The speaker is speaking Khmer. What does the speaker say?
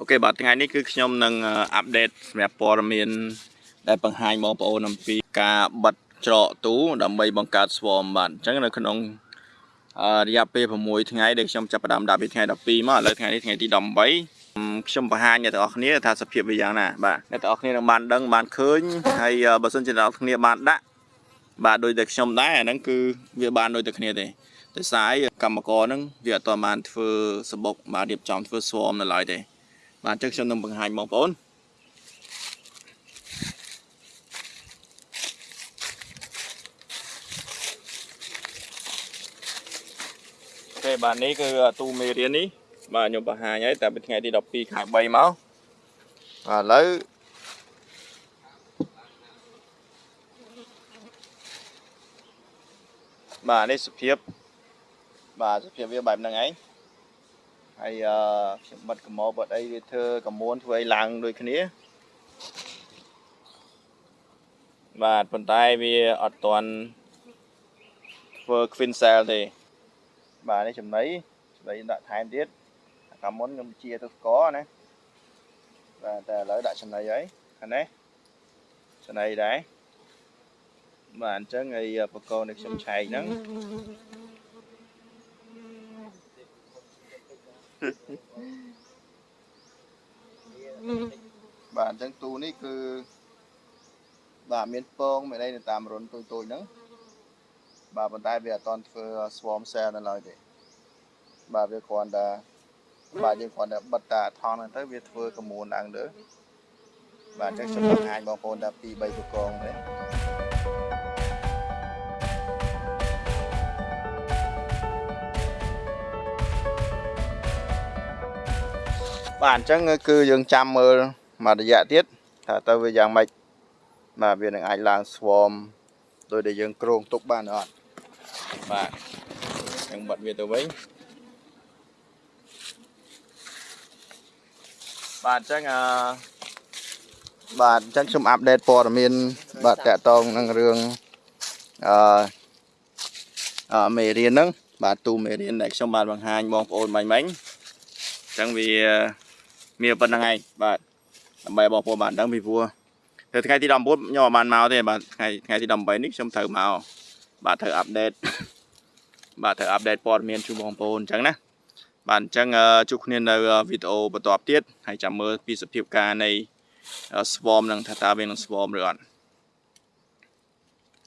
អូខេបាទថ្ងៃនេះគឺខ្ញុំនឹងអាប់ដេតសម្រាប់ព័ត៌មានដែលបង្ហាញបងប្អូនអំពីការបិទច្រកទូដើម្បីបង្កើត swarm បាទអញ្ចឹងនៅក្នុងអឺរយៈពេល6ថ្ងៃដែលខ្ញុំចាប់ផ្ដើមដាក់ពីថ្ងៃ12មកឥឡូវថ្ងៃនេះថ្ងៃទី18ខ្ញុំបង្ហាញអ្នកទាំងអស់គ្នាថាសភាពវាយ៉ាងណាបាទអ្នកទាំងអស់គ្នានឹងបានដឹងបានឃើញហើយបើសិនជាអ្នកទាំងអស់គ្នាបានដាក់បាទដូចតែខ្ញុំដែរអាហ្នឹងគឺវាបានដូចតែគ្នាទេដោយសារកម្មករហ្នឹងវាអត់ទាន់បានធ្វើសបុកបាទរៀបចំធ្វើ swarm នៅឡើយទេ បាទអញ្ចឹងខ្ញុំនឹងបង្ហាញបងប្អូនអូខេបាទនេះគឺទូមេរៀននេះបាទខ្ញុំបង្ហាញហើយតែពីថ្ងៃទី12ខែ3មកបាទឥឡូវបាទនេះសភាពបាទសភាពវាបែបហ្នឹងឯង ហើយអឺខ្ញុំបិទកម្មកបិទអីវាធ្វើកមួនធ្វើអីឡើងដូចគ្នាបាទប៉ុន្តែវាអត់ទាន់ធ្វើ queen cell ទេបាទនេះចំណីចំណីដាក់ថែមទៀតកាលមុនខ្ញុំជាទៅស្ករណាបាទតែឥឡូវដាក់ចំណីហើយខាងនេះចំណីដែរបាទអញ្ចឹងហើយបកកនេះខ្ញុំឆែកហ្នឹង បាទអញ្ចឹងទូនេះគឺបាទមានពងមានអីនៅតាមរុនតូចតូចហ្នឹងបាទប៉ុន្តែវាអត់តន់ធ្វើ swarm cell នៅឡើយទេបាទវាគ្រាន់តែបាទយើងគ្រាន់តែបិទតាថងហ្នឹងទៅវាធ្វើកមួនឡើងលើបាទអញ្ចឹងខ្ញុំបង្ហាញបងប្អូនថា2 3ប្រកងទេ បាទអញ្ចឹងគឺយើងចាំមើលមួយរយៈទៀតថាទៅវាយ៉ាងម៉េចបាទវានឹងអាចឡើង swarm ដោយដែលយើងគ្រោងទុកបានអត់បាទយើងបិទវាទៅវិញបាទអញ្ចឹងអឺបាទអញ្ចឹងខ្ញុំអាប់ដេតព័ត៌មាន បាទតកតងនឹងរឿងអឺអឺមេរៀនហ្នឹងបាទទូមេរៀនដែលខ្ញុំបានបង្ហាញបងប្អូនមិញមិញអញ្ចឹងវា មានប៉ុណ្្នឹងឯងបាទដើម្បីបងប្អូនបានដឹងពីព្រោះទៅថ្ងៃទី19ខ្ញុំអត់បានមកទេបាទថ្ងៃថ្ងៃទី18នេះខ្ញុំត្រូវមកបាទត្រូវអាប់ដេតបាទត្រូវអាប់ដេតព័ត៌មានជូនបងប្អូនអញ្ចឹងណាបាទអញ្ចឹងជួបគ្នានៅវីដេអូបន្ទាប់ទៀតហើយចាំមើលពីសភាពការនៃ swarm នឹងថាតើវានឹង swarm ឬអត់